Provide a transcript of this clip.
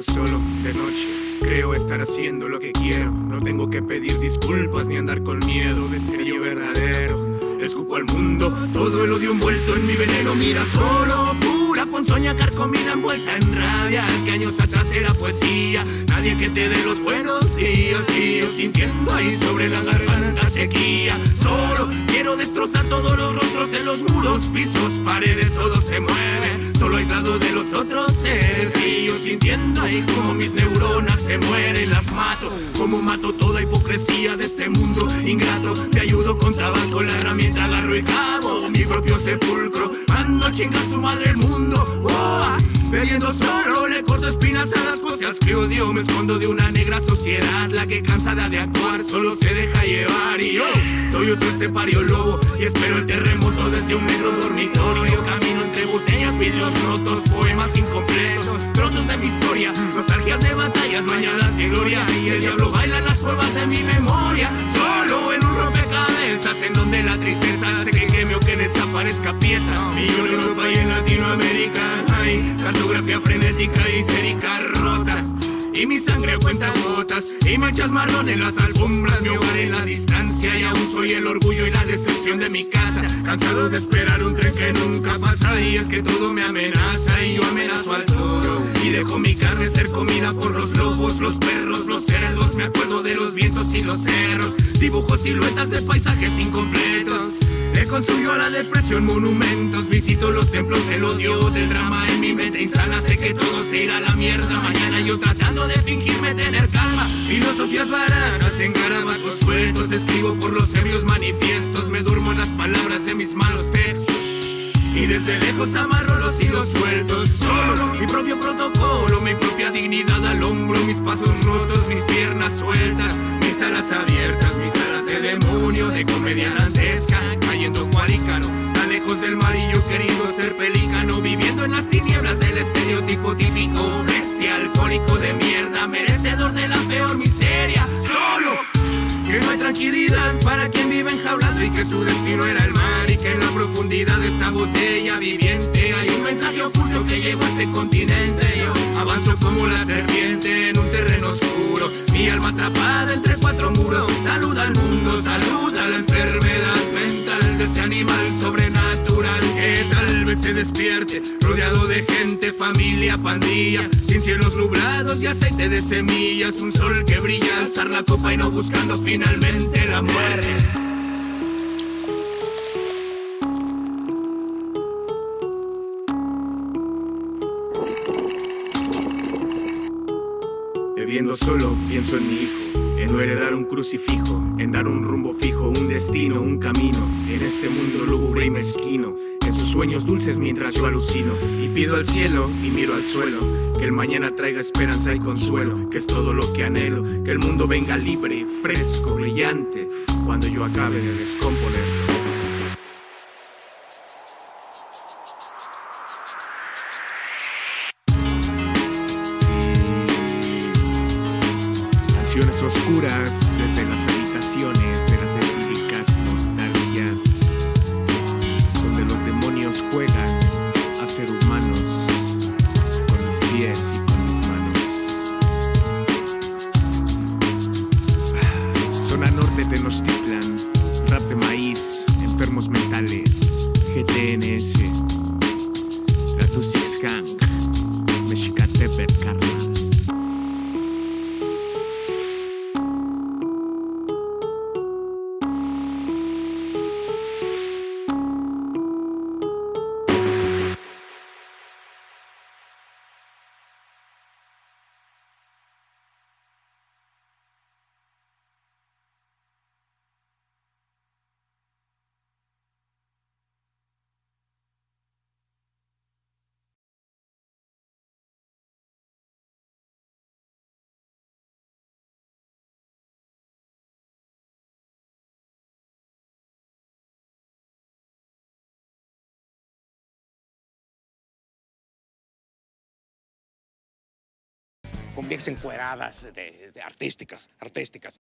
Solo de noche, creo estar haciendo lo que quiero. No tengo que pedir disculpas ni andar con miedo de ser yo verdadero. Escupo al mundo, todo el odio envuelto en mi veneno. Mira solo, pura ponzoña carcomida envuelta en rabia. Que años atrás era poesía. Nadie que te dé los buenos días. Y yo sintiendo ahí sobre la garganta sequía. Solo quiero destrozar todos los rostros en los muros, pisos, paredes, todo se mueve. De los otros seres. Y yo sintiendo ahí como mis neuronas se mueren, las mato. Como mato toda hipocresía de este mundo ingrato. Te ayudo con tabaco, la herramienta agarro y cabo mi propio sepulcro. Mando chinga a su madre el mundo. ¡Oh! Bebiendo solo corto espinas a las cosas que odio. Me escondo de una negra sociedad La que cansada de actuar solo se deja llevar. Y yo soy otro estepario lobo Y espero el terremoto desde un negro dormitorio. Camino entre botellas, vidrios rotos Poemas incompletos, trozos de mi historia Nostalgias de batallas bañadas de gloria. Y el diablo baila en las cuevas de mi memoria Solo en un rompecabezas En donde la tristeza hace que queme o que desaparezca piezas en Europa y en Latinoamérica cartografía frenética, histérica, rota y mi sangre cuenta gotas y manchas marrón en las alfombras, mi hogar en la distancia y aún soy el orgullo y la decepción de mi casa. Cansado de esperar un tren que nunca pasa y es que todo me amenaza y yo amenazo al toro y dejo mi carne ser comida por los lobos, los perros, los cerdos. Me acuerdo de los vientos y los cerros, dibujo siluetas de paisajes incompletos. Me construyo a la depresión monumentos, visito los templos del odio, del drama en mi mente insana. Sé que todo se irá a la mierda mañana. Yo tratando de fingirme tener calma, filosofías baratas en garabatos sueltos. Escribo por los serios manifiestos, me duermo en las palabras de mis malos textos. Y desde lejos amarro los hilos sueltos Solo mi propio protocolo, mi propia dignidad al hombro Mis pasos rotos, mis piernas sueltas Mis alas abiertas, mis alas de demonio De comedia ser pelícano Viviendo en las tinieblas del estereotipo típico Bestia, alcohólico de mierda Merecedor de la peor miseria Solo que no hay tranquilidad para quien vive enjaulado y que su destino era el mar y que en la profundidad de esta botella viviente hay un mensaje oculto que llegó a este continente. Despierte rodeado de gente, familia, pandilla, sin cielos nublados y aceite de semillas, un sol que brilla, alzar la copa y no buscando finalmente la muerte. Bebiendo solo, pienso en mi hijo, en no heredar un crucifijo, en dar un rumbo fijo, un destino, un camino, en este mundo lúgubre y mezquino, sueños dulces mientras yo alucino, y pido al cielo y miro al suelo, que el mañana traiga esperanza y consuelo, que es todo lo que anhelo, que el mundo venga libre, fresco, brillante, cuando yo acabe de descomponerlo. Canciones oscuras desde las Tenochtitlan, rap de maíz, enfermos mentales, GTNS, la Tusix Gang, Mexicatepet, con viejas encueradas, de, de artísticas, artísticas.